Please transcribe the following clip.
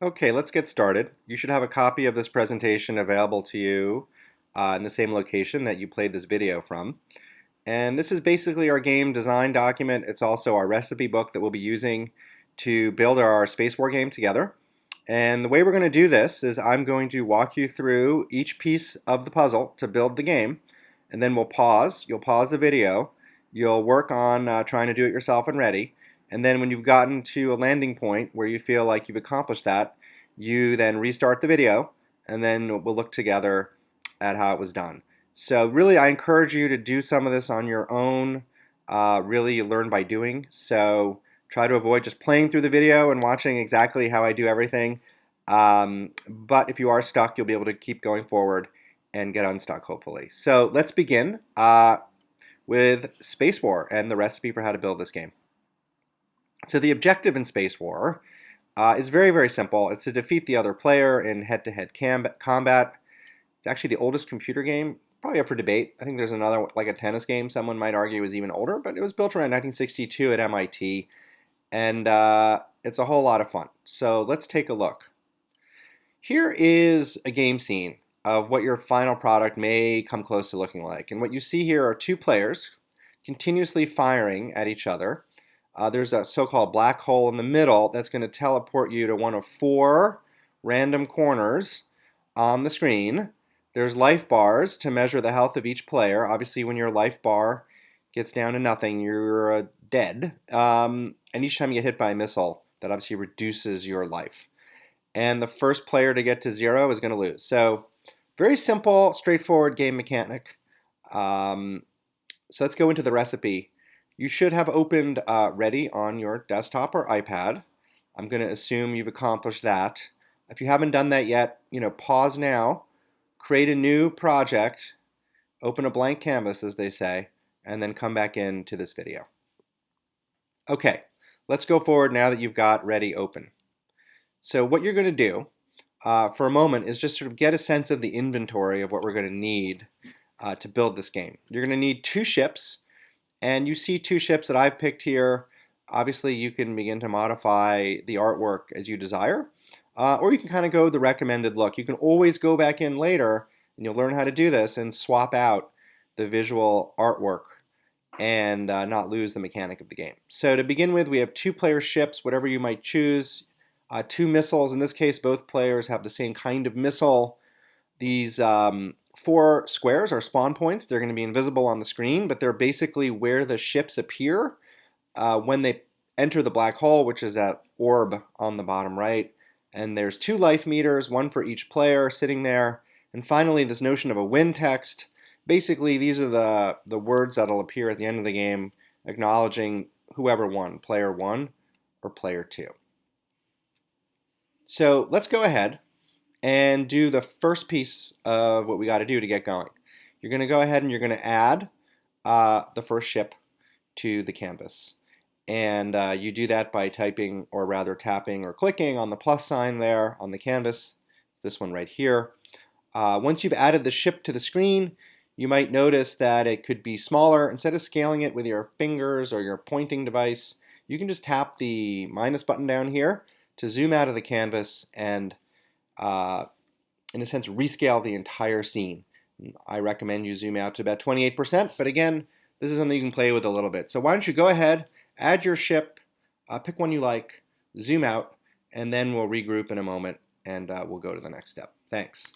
Okay, let's get started. You should have a copy of this presentation available to you uh, in the same location that you played this video from. And this is basically our game design document. It's also our recipe book that we'll be using to build our Space War game together. And the way we're going to do this is I'm going to walk you through each piece of the puzzle to build the game. And then we'll pause. You'll pause the video. You'll work on uh, trying to do it yourself and ready. And then when you've gotten to a landing point where you feel like you've accomplished that, you then restart the video and then we'll look together at how it was done. So really I encourage you to do some of this on your own. Uh, really learn by doing. So try to avoid just playing through the video and watching exactly how I do everything. Um, but if you are stuck, you'll be able to keep going forward and get unstuck hopefully. So let's begin uh, with Space War and the recipe for how to build this game. So the objective in Space War uh, is very, very simple. It's to defeat the other player in head-to-head -head combat. It's actually the oldest computer game, probably up for debate. I think there's another, like a tennis game, someone might argue is even older, but it was built around 1962 at MIT, and uh, it's a whole lot of fun. So let's take a look. Here is a game scene of what your final product may come close to looking like. And what you see here are two players continuously firing at each other uh, there's a so-called black hole in the middle that's going to teleport you to one of four random corners on the screen. There's life bars to measure the health of each player. Obviously, when your life bar gets down to nothing, you're uh, dead. Um, and each time you get hit by a missile, that obviously reduces your life. And the first player to get to zero is going to lose. So very simple, straightforward game mechanic. Um, so let's go into the recipe you should have opened uh, ready on your desktop or iPad. I'm going to assume you've accomplished that. If you haven't done that yet, you know, pause now, create a new project, open a blank canvas as they say, and then come back into this video. Okay, let's go forward now that you've got ready open. So what you're going to do uh, for a moment is just sort of get a sense of the inventory of what we're going to need uh, to build this game. You're going to need two ships and you see two ships that I've picked here. Obviously, you can begin to modify the artwork as you desire. Uh, or you can kind of go the recommended look. You can always go back in later, and you'll learn how to do this, and swap out the visual artwork and uh, not lose the mechanic of the game. So to begin with, we have two player ships, whatever you might choose. Uh, two missiles, in this case, both players have the same kind of missile. These um, four squares are spawn points. They're going to be invisible on the screen, but they're basically where the ships appear uh, when they enter the black hole, which is that orb on the bottom right. And there's two life meters, one for each player sitting there. And finally, this notion of a win text. Basically, these are the, the words that'll appear at the end of the game acknowledging whoever won, player one or player two. So let's go ahead and do the first piece of what we got to do to get going. You're going to go ahead and you're going to add uh, the first ship to the canvas. And uh, you do that by typing, or rather tapping or clicking on the plus sign there on the canvas, this one right here. Uh, once you've added the ship to the screen, you might notice that it could be smaller. Instead of scaling it with your fingers or your pointing device, you can just tap the minus button down here to zoom out of the canvas and uh, in a sense, rescale the entire scene. I recommend you zoom out to about 28%, but again, this is something you can play with a little bit. So why don't you go ahead, add your ship, uh, pick one you like, zoom out, and then we'll regroup in a moment and uh, we'll go to the next step. Thanks.